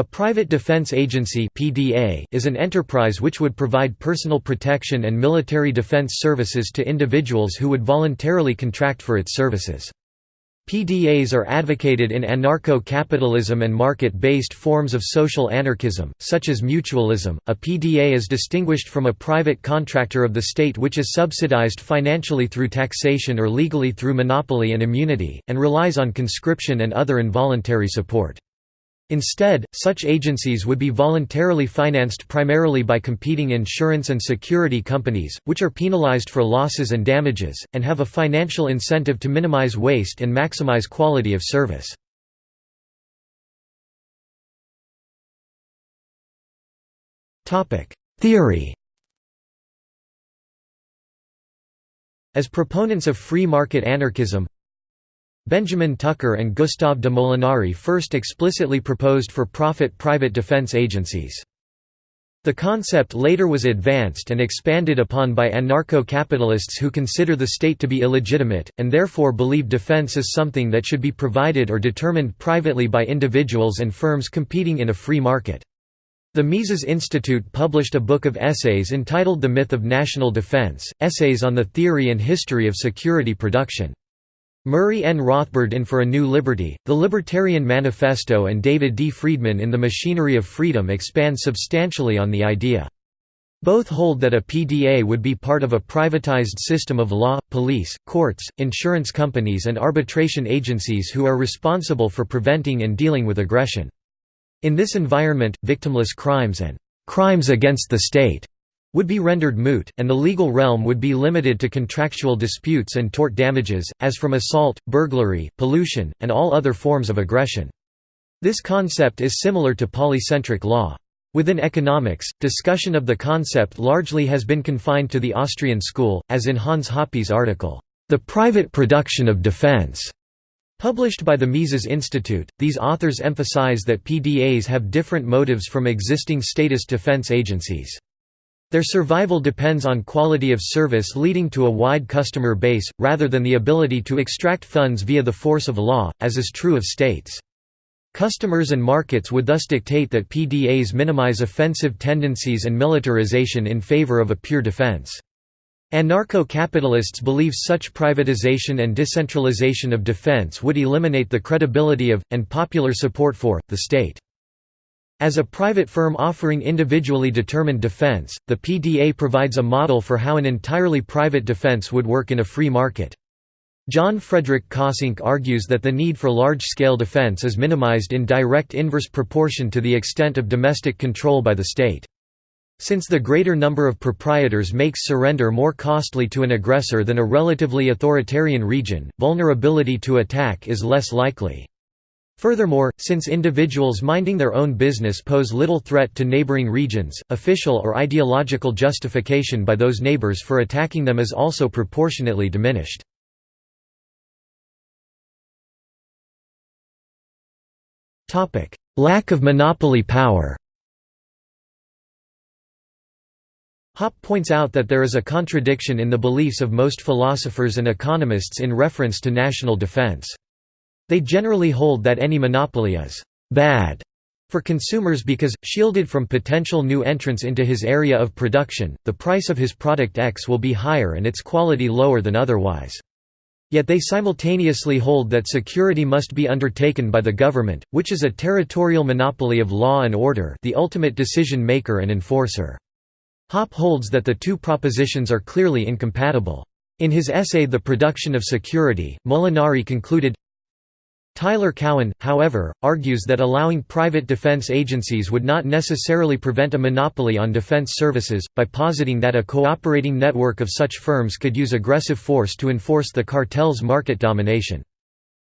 A private defense agency (PDA) is an enterprise which would provide personal protection and military defense services to individuals who would voluntarily contract for its services. PDAs are advocated in anarcho-capitalism and market-based forms of social anarchism, such as mutualism. A PDA is distinguished from a private contractor of the state which is subsidized financially through taxation or legally through monopoly and immunity, and relies on conscription and other involuntary support. Instead, such agencies would be voluntarily financed primarily by competing insurance and security companies, which are penalized for losses and damages, and have a financial incentive to minimize waste and maximize quality of service. Theory As proponents of free market anarchism, Benjamin Tucker and Gustave de Molinari first explicitly proposed for-profit private defense agencies. The concept later was advanced and expanded upon by anarcho-capitalists who consider the state to be illegitimate, and therefore believe defense is something that should be provided or determined privately by individuals and firms competing in a free market. The Mises Institute published a book of essays entitled The Myth of National Defense, Essays on the Theory and History of Security Production. Murray N. Rothbard in For a New Liberty, The Libertarian Manifesto and David D. Friedman in The Machinery of Freedom expand substantially on the idea. Both hold that a PDA would be part of a privatized system of law, police, courts, insurance companies and arbitration agencies who are responsible for preventing and dealing with aggression. In this environment, victimless crimes and crimes against the state would be rendered moot, and the legal realm would be limited to contractual disputes and tort damages, as from assault, burglary, pollution, and all other forms of aggression. This concept is similar to polycentric law. Within economics, discussion of the concept largely has been confined to the Austrian school, as in Hans Hoppe's article, The Private Production of Defense. Published by the Mises Institute, these authors emphasize that PDAs have different motives from existing statist defense agencies. Their survival depends on quality of service leading to a wide customer base, rather than the ability to extract funds via the force of law, as is true of states. Customers and markets would thus dictate that PDAs minimize offensive tendencies and militarization in favor of a pure defense. Anarcho-capitalists believe such privatization and decentralization of defense would eliminate the credibility of, and popular support for, the state. As a private firm offering individually determined defense, the PDA provides a model for how an entirely private defense would work in a free market. John Frederick Kossink argues that the need for large-scale defense is minimized in direct inverse proportion to the extent of domestic control by the state. Since the greater number of proprietors makes surrender more costly to an aggressor than a relatively authoritarian region, vulnerability to attack is less likely. Furthermore, since individuals minding their own business pose little threat to neighboring regions, official or ideological justification by those neighbors for attacking them is also proportionately diminished. Lack of monopoly power Hoppe points out that there is a contradiction in the beliefs of most philosophers and economists in reference to national defense. They generally hold that any monopoly is «bad» for consumers because, shielded from potential new entrants into his area of production, the price of his product X will be higher and its quality lower than otherwise. Yet they simultaneously hold that security must be undertaken by the government, which is a territorial monopoly of law and order the ultimate decision-maker and enforcer. Hoppe holds that the two propositions are clearly incompatible. In his essay The Production of Security, Molinari concluded, Tyler Cowen, however, argues that allowing private defense agencies would not necessarily prevent a monopoly on defense services, by positing that a cooperating network of such firms could use aggressive force to enforce the cartel's market domination.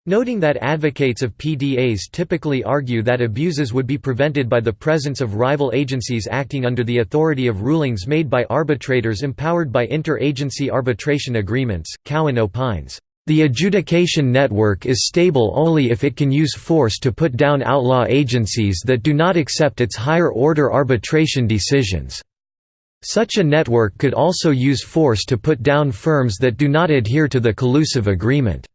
Noting that advocates of PDAs typically argue that abuses would be prevented by the presence of rival agencies acting under the authority of rulings made by arbitrators empowered by inter-agency arbitration agreements, Cowen opines, the adjudication network is stable only if it can use force to put down outlaw agencies that do not accept its higher-order arbitration decisions. Such a network could also use force to put down firms that do not adhere to the collusive agreement.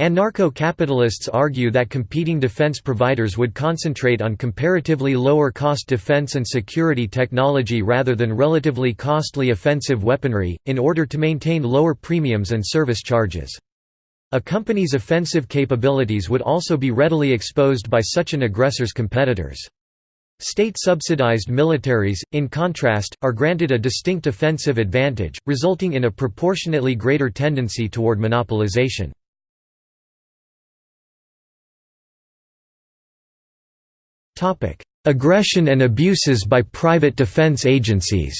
Anarcho-capitalists argue that competing defense providers would concentrate on comparatively lower-cost defense and security technology rather than relatively costly offensive weaponry, in order to maintain lower premiums and service charges. A company's offensive capabilities would also be readily exposed by such an aggressor's competitors. State-subsidized militaries, in contrast, are granted a distinct offensive advantage, resulting in a proportionately greater tendency toward monopolization. Aggression and abuses by private defense agencies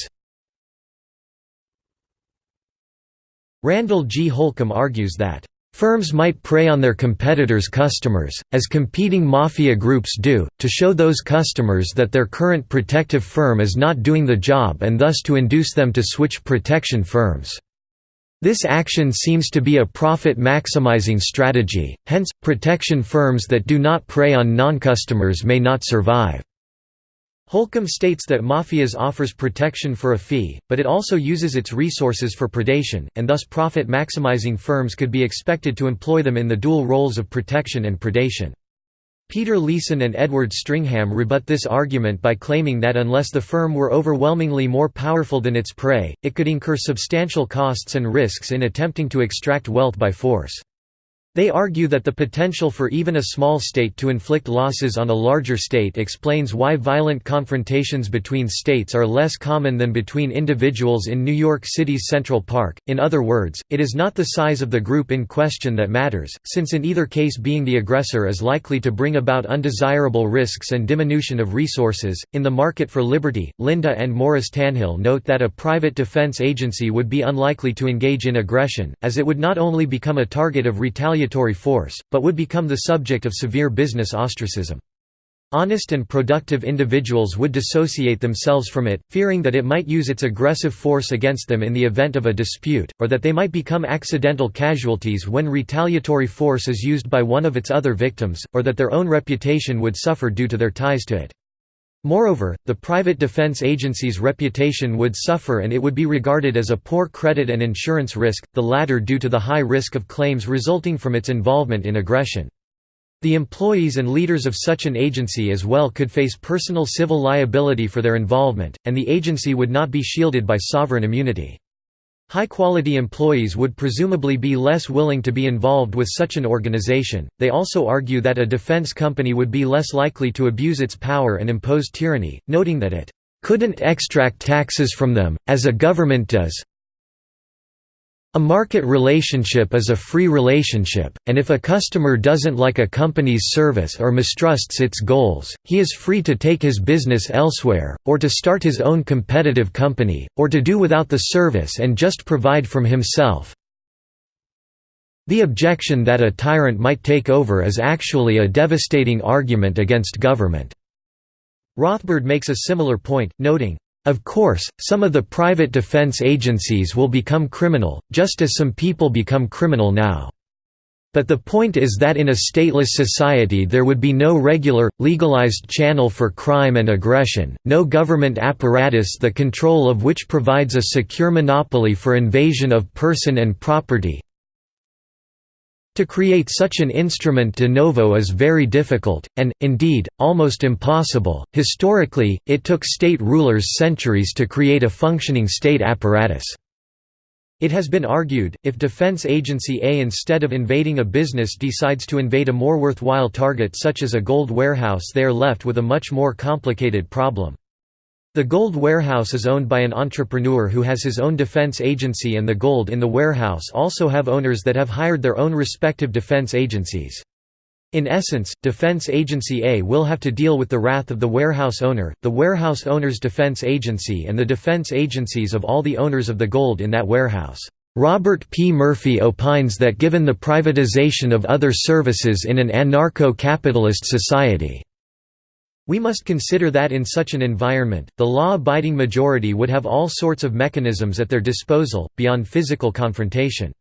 Randall G. Holcombe argues that Firms might prey on their competitors' customers, as competing mafia groups do, to show those customers that their current protective firm is not doing the job and thus to induce them to switch protection firms. This action seems to be a profit-maximizing strategy, hence, protection firms that do not prey on non-customers may not survive. Holcombe states that Mafias offers protection for a fee, but it also uses its resources for predation, and thus profit-maximizing firms could be expected to employ them in the dual roles of protection and predation. Peter Leeson and Edward Stringham rebut this argument by claiming that unless the firm were overwhelmingly more powerful than its prey, it could incur substantial costs and risks in attempting to extract wealth by force. They argue that the potential for even a small state to inflict losses on a larger state explains why violent confrontations between states are less common than between individuals in New York City's Central Park. In other words, it is not the size of the group in question that matters, since in either case being the aggressor is likely to bring about undesirable risks and diminution of resources. In the market for liberty, Linda and Morris Tannehill note that a private defense agency would be unlikely to engage in aggression, as it would not only become a target of retaliatory retaliatory force, but would become the subject of severe business ostracism. Honest and productive individuals would dissociate themselves from it, fearing that it might use its aggressive force against them in the event of a dispute, or that they might become accidental casualties when retaliatory force is used by one of its other victims, or that their own reputation would suffer due to their ties to it. Moreover, the private defense agency's reputation would suffer and it would be regarded as a poor credit and insurance risk, the latter due to the high risk of claims resulting from its involvement in aggression. The employees and leaders of such an agency as well could face personal civil liability for their involvement, and the agency would not be shielded by sovereign immunity. High-quality employees would presumably be less willing to be involved with such an organization. They also argue that a defense company would be less likely to abuse its power and impose tyranny, noting that it couldn't extract taxes from them, as a government does, a market relationship is a free relationship, and if a customer doesn't like a company's service or mistrusts its goals, he is free to take his business elsewhere, or to start his own competitive company, or to do without the service and just provide from himself. The objection that a tyrant might take over is actually a devastating argument against government. Rothbard makes a similar point, noting, of course, some of the private defense agencies will become criminal, just as some people become criminal now. But the point is that in a stateless society there would be no regular, legalized channel for crime and aggression, no government apparatus the control of which provides a secure monopoly for invasion of person and property, to create such an instrument de novo is very difficult, and, indeed, almost impossible. Historically, it took state rulers centuries to create a functioning state apparatus. It has been argued, if Defense Agency A instead of invading a business decides to invade a more worthwhile target such as a gold warehouse they are left with a much more complicated problem. The gold warehouse is owned by an entrepreneur who has his own defense agency and the gold in the warehouse also have owners that have hired their own respective defense agencies. In essence, Defense Agency A will have to deal with the wrath of the warehouse owner, the warehouse owner's defense agency and the defense agencies of all the owners of the gold in that warehouse. Robert P. Murphy opines that given the privatization of other services in an anarcho-capitalist society, we must consider that in such an environment, the law-abiding majority would have all sorts of mechanisms at their disposal, beyond physical confrontation.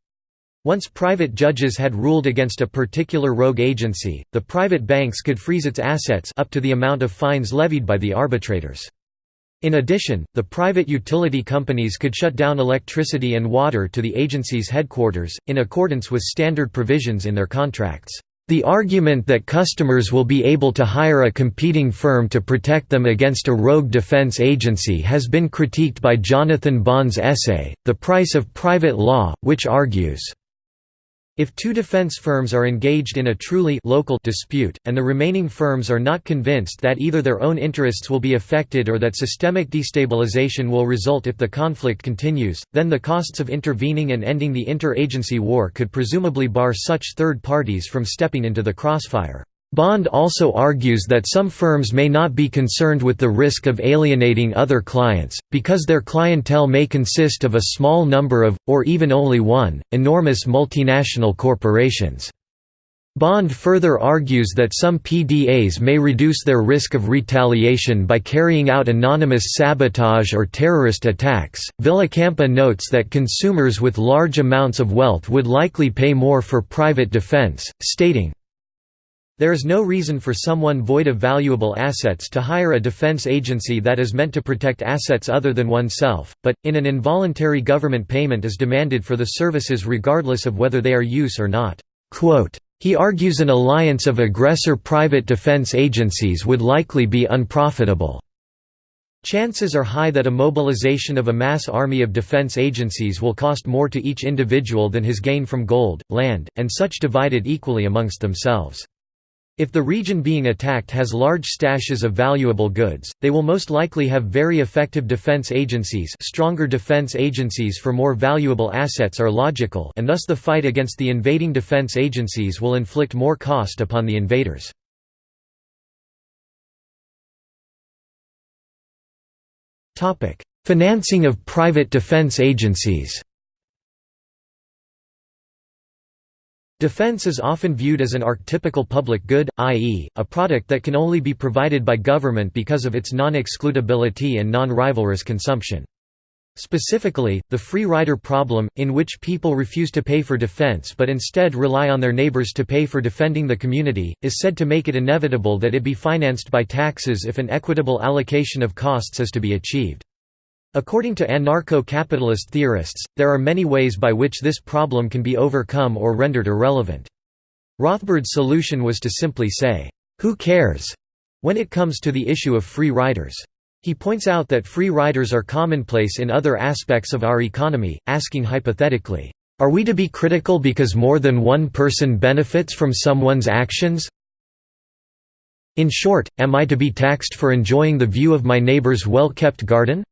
Once private judges had ruled against a particular rogue agency, the private banks could freeze its assets up to the amount of fines levied by the arbitrators. In addition, the private utility companies could shut down electricity and water to the agency's headquarters, in accordance with standard provisions in their contracts. The argument that customers will be able to hire a competing firm to protect them against a rogue defense agency has been critiqued by Jonathan Bond's essay, The Price of Private Law, which argues if two defense firms are engaged in a truly local dispute, and the remaining firms are not convinced that either their own interests will be affected or that systemic destabilization will result if the conflict continues, then the costs of intervening and ending the inter-agency war could presumably bar such third parties from stepping into the crossfire. Bond also argues that some firms may not be concerned with the risk of alienating other clients, because their clientele may consist of a small number of, or even only one, enormous multinational corporations. Bond further argues that some PDAs may reduce their risk of retaliation by carrying out anonymous sabotage or terrorist attacks. Villacampa notes that consumers with large amounts of wealth would likely pay more for private defense, stating, there is no reason for someone void of valuable assets to hire a defense agency that is meant to protect assets other than oneself, but, in an involuntary government payment is demanded for the services regardless of whether they are use or not. He argues an alliance of aggressor private defense agencies would likely be unprofitable. Chances are high that a mobilization of a mass army of defense agencies will cost more to each individual than his gain from gold, land, and such divided equally amongst themselves. If the region being attacked has large stashes of valuable goods, they will most likely have very effective defense agencies stronger defense agencies for more valuable assets are logical and thus the fight against the invading defense agencies will inflict more cost upon the invaders. Financing of private defense agencies Defense is often viewed as an archetypical public good, i.e., a product that can only be provided by government because of its non-excludability and non-rivalrous consumption. Specifically, the free rider problem, in which people refuse to pay for defense but instead rely on their neighbors to pay for defending the community, is said to make it inevitable that it be financed by taxes if an equitable allocation of costs is to be achieved. According to anarcho-capitalist theorists, there are many ways by which this problem can be overcome or rendered irrelevant. Rothbard's solution was to simply say, "'Who cares?' when it comes to the issue of free riders. He points out that free riders are commonplace in other aspects of our economy, asking hypothetically, "'Are we to be critical because more than one person benefits from someone's actions?' In short, am I to be taxed for enjoying the view of my neighbor's well-kept garden?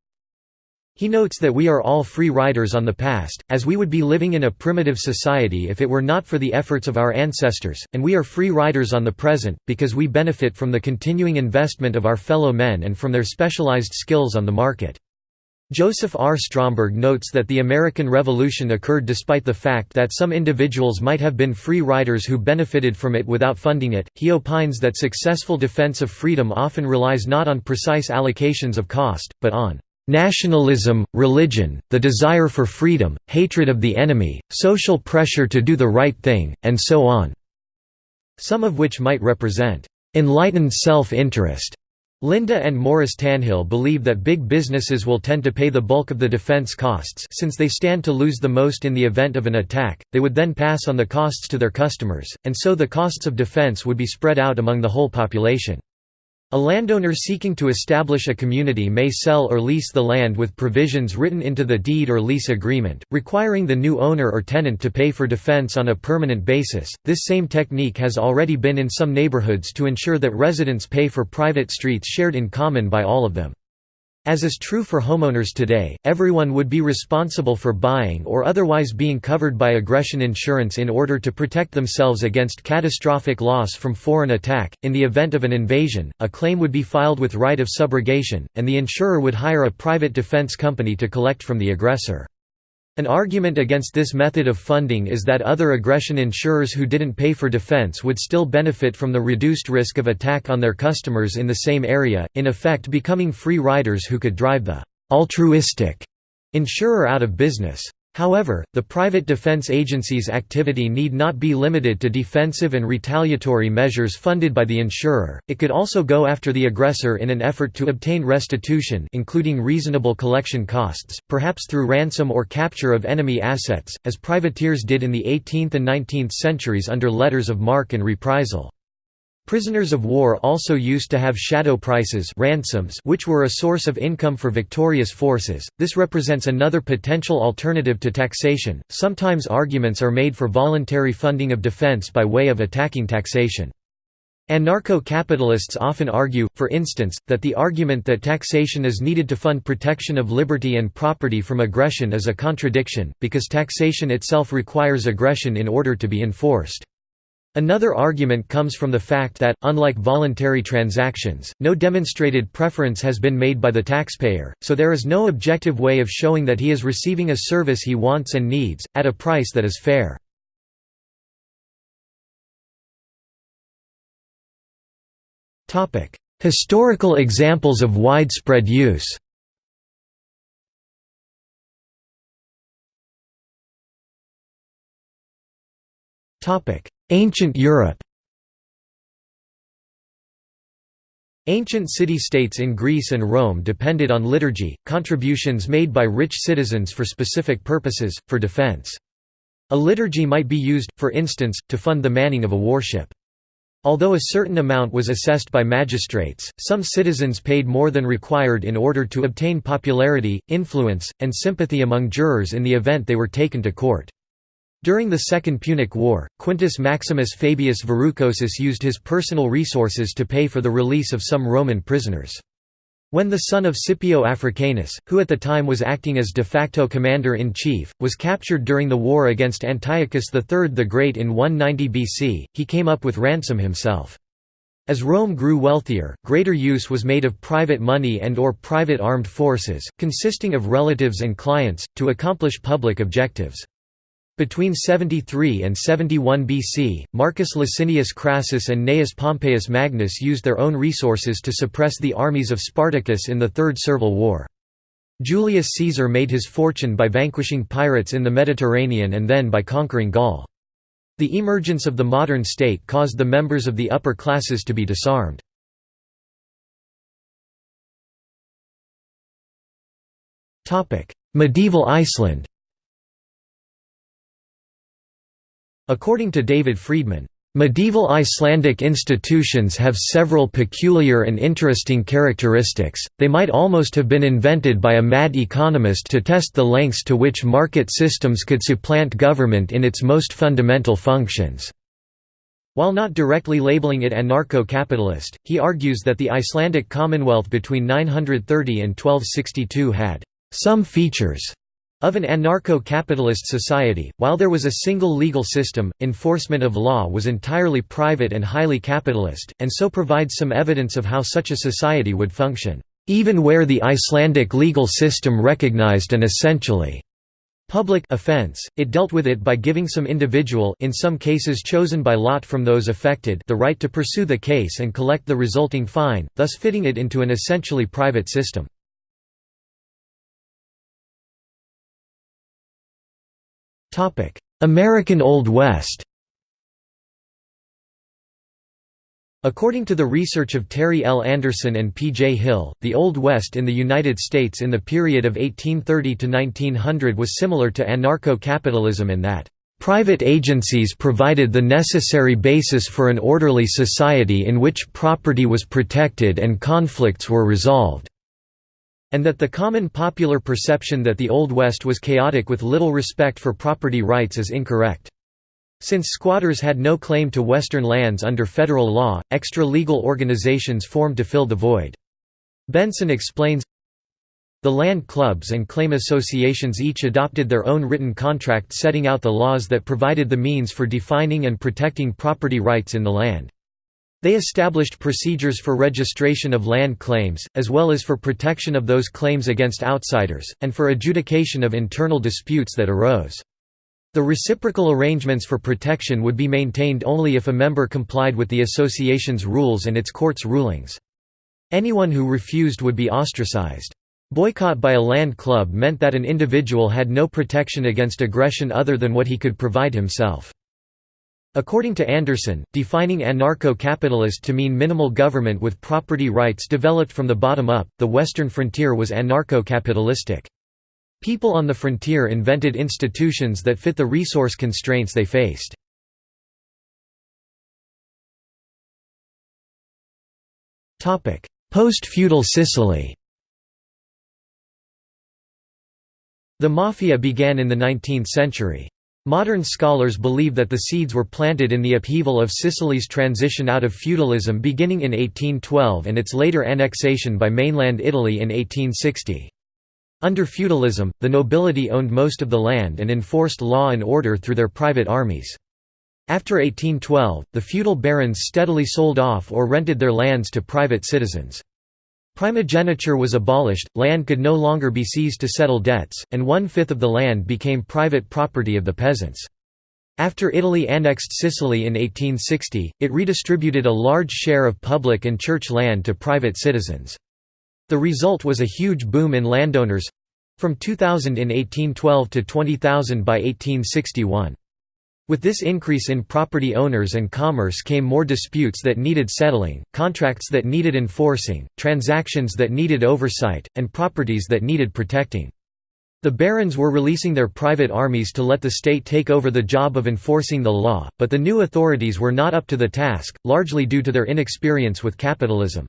He notes that we are all free riders on the past, as we would be living in a primitive society if it were not for the efforts of our ancestors, and we are free riders on the present, because we benefit from the continuing investment of our fellow men and from their specialized skills on the market. Joseph R. Stromberg notes that the American Revolution occurred despite the fact that some individuals might have been free riders who benefited from it without funding it. He opines that successful defense of freedom often relies not on precise allocations of cost, but on Nationalism, religion, the desire for freedom, hatred of the enemy, social pressure to do the right thing, and so on. Some of which might represent enlightened self-interest. Linda and Morris Tannehill believe that big businesses will tend to pay the bulk of the defense costs since they stand to lose the most in the event of an attack, they would then pass on the costs to their customers, and so the costs of defense would be spread out among the whole population. A landowner seeking to establish a community may sell or lease the land with provisions written into the deed or lease agreement, requiring the new owner or tenant to pay for defense on a permanent basis. This same technique has already been in some neighborhoods to ensure that residents pay for private streets shared in common by all of them. As is true for homeowners today, everyone would be responsible for buying or otherwise being covered by aggression insurance in order to protect themselves against catastrophic loss from foreign attack. In the event of an invasion, a claim would be filed with right of subrogation, and the insurer would hire a private defense company to collect from the aggressor. An argument against this method of funding is that other aggression insurers who didn't pay for defense would still benefit from the reduced risk of attack on their customers in the same area, in effect becoming free riders who could drive the altruistic insurer out of business. However, the private defense agency's activity need not be limited to defensive and retaliatory measures funded by the insurer, it could also go after the aggressor in an effort to obtain restitution including reasonable collection costs, perhaps through ransom or capture of enemy assets, as privateers did in the 18th and 19th centuries under letters of marque and reprisal. Prisoners of war also used to have shadow prices ransoms which were a source of income for victorious forces. This represents another potential alternative to taxation. Sometimes arguments are made for voluntary funding of defense by way of attacking taxation. Anarcho-capitalists often argue, for instance, that the argument that taxation is needed to fund protection of liberty and property from aggression is a contradiction, because taxation itself requires aggression in order to be enforced. Another argument comes from the fact that, unlike voluntary transactions, no demonstrated preference has been made by the taxpayer, so there is no objective way of showing that he is receiving a service he wants and needs, at a price that is fair. Historical examples of widespread use Ancient Europe Ancient city-states in Greece and Rome depended on liturgy, contributions made by rich citizens for specific purposes, for defense. A liturgy might be used, for instance, to fund the manning of a warship. Although a certain amount was assessed by magistrates, some citizens paid more than required in order to obtain popularity, influence, and sympathy among jurors in the event they were taken to court. During the Second Punic War, Quintus Maximus Fabius Verrucosus used his personal resources to pay for the release of some Roman prisoners. When the son of Scipio Africanus, who at the time was acting as de facto commander-in-chief, was captured during the war against Antiochus III the Great in 190 BC, he came up with ransom himself. As Rome grew wealthier, greater use was made of private money and or private armed forces, consisting of relatives and clients, to accomplish public objectives. Between 73 and 71 BC, Marcus Licinius Crassus and Gnaeus Pompeius Magnus used their own resources to suppress the armies of Spartacus in the Third Servile War. Julius Caesar made his fortune by vanquishing pirates in the Mediterranean and then by conquering Gaul. The emergence of the modern state caused the members of the upper classes to be disarmed. Medieval Iceland According to David Friedman, Medieval Icelandic institutions have several peculiar and interesting characteristics, they might almost have been invented by a mad economist to test the lengths to which market systems could supplant government in its most fundamental functions. While not directly labeling it anarcho-capitalist, he argues that the Icelandic Commonwealth between 930 and 1262 had some features of an anarcho-capitalist society, while there was a single legal system, enforcement of law was entirely private and highly capitalist, and so provides some evidence of how such a society would function, even where the Icelandic legal system recognized an essentially public offense, it dealt with it by giving some individual in some cases chosen by lot from those affected the right to pursue the case and collect the resulting fine, thus fitting it into an essentially private system. American Old West According to the research of Terry L. Anderson and P. J. Hill, the Old West in the United States in the period of 1830 to 1900 was similar to anarcho-capitalism in that, "...private agencies provided the necessary basis for an orderly society in which property was protected and conflicts were resolved." And that the common popular perception that the Old West was chaotic with little respect for property rights is incorrect. Since squatters had no claim to Western lands under federal law, extra-legal organizations formed to fill the void. Benson explains, the land clubs and claim associations each adopted their own written contract setting out the laws that provided the means for defining and protecting property rights in the land. They established procedures for registration of land claims, as well as for protection of those claims against outsiders, and for adjudication of internal disputes that arose. The reciprocal arrangements for protection would be maintained only if a member complied with the association's rules and its court's rulings. Anyone who refused would be ostracized. Boycott by a land club meant that an individual had no protection against aggression other than what he could provide himself. According to Anderson, defining anarcho-capitalist to mean minimal government with property rights developed from the bottom up, the western frontier was anarcho-capitalistic. People on the frontier invented institutions that fit the resource constraints they faced. Post-feudal Sicily The Mafia began in the 19th century. Modern scholars believe that the seeds were planted in the upheaval of Sicily's transition out of feudalism beginning in 1812 and its later annexation by mainland Italy in 1860. Under feudalism, the nobility owned most of the land and enforced law and order through their private armies. After 1812, the feudal barons steadily sold off or rented their lands to private citizens. Primogeniture was abolished, land could no longer be seized to settle debts, and one-fifth of the land became private property of the peasants. After Italy annexed Sicily in 1860, it redistributed a large share of public and church land to private citizens. The result was a huge boom in landowners—from 2,000 in 1812 to 20,000 by 1861. With this increase in property owners and commerce came more disputes that needed settling, contracts that needed enforcing, transactions that needed oversight, and properties that needed protecting. The barons were releasing their private armies to let the state take over the job of enforcing the law, but the new authorities were not up to the task, largely due to their inexperience with capitalism.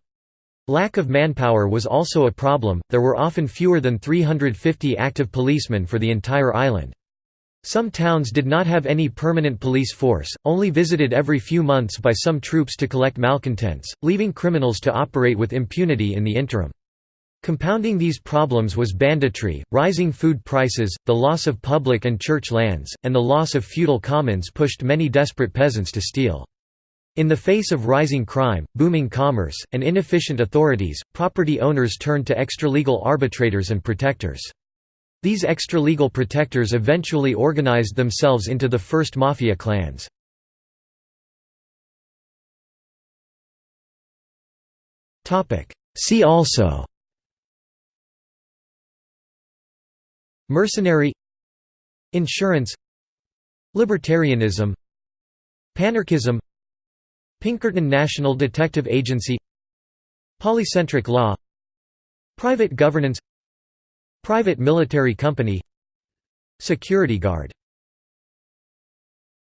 Lack of manpower was also a problem, there were often fewer than 350 active policemen for the entire island. Some towns did not have any permanent police force, only visited every few months by some troops to collect malcontents, leaving criminals to operate with impunity in the interim. Compounding these problems was banditry, rising food prices, the loss of public and church lands, and the loss of feudal commons pushed many desperate peasants to steal. In the face of rising crime, booming commerce, and inefficient authorities, property owners turned to extralegal arbitrators and protectors. These extra-legal protectors eventually organized themselves into the first mafia clans. See also Mercenary Insurance Libertarianism Panarchism Pinkerton National Detective Agency Polycentric law Private governance Private military company Security guard